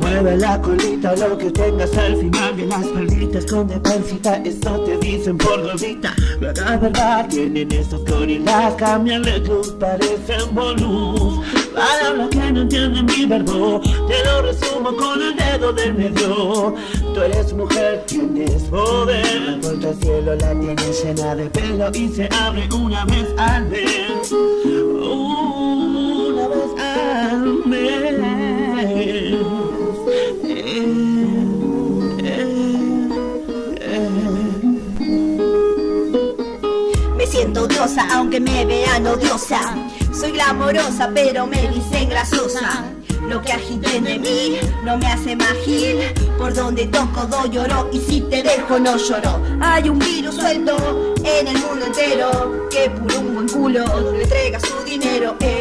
Mueve la colita, lo que tengas al final de las perlitas con de pancita, eso te dicen por gordita. La verdad tienen estos gorilas, cambian de luz, parecen bonus. Palabras que no entienden mi verbo, te lo resumo con el dedo del medio. Tú eres mujer, tienes poder. Cielo la tienes llena de pelo y se abre una vez al mes. Una vez al mes. Me siento diosa aunque me vean odiosa Soy glamorosa pero me dicen grasosa Lo que agiten de mí no me hace magil Por donde toco doy lloro y si te dejo no lloro. Hay un virus suelto en el mundo entero Que por un buen culo le entrega su dinero. Eh,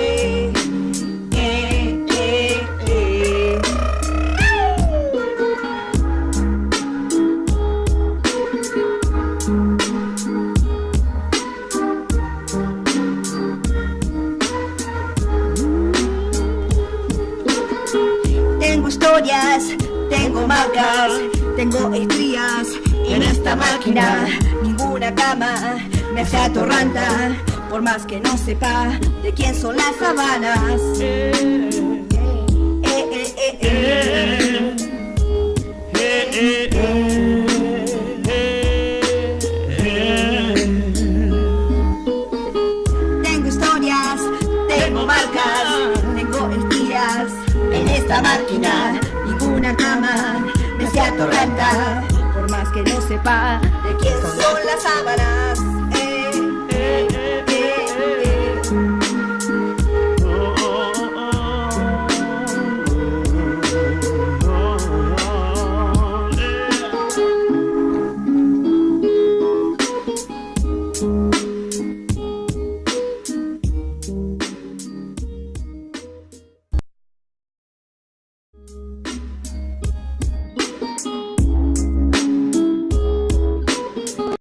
historias, tengo marcas, tengo estrías en esta máquina. Ninguna cama me hace atorranta, por más que no sepa de quién son las sabanas. Tengo historias, tengo marcas, esta máquina ninguna cama me se atormenta por más que no sepa de quién son las sábanas eh, eh, eh,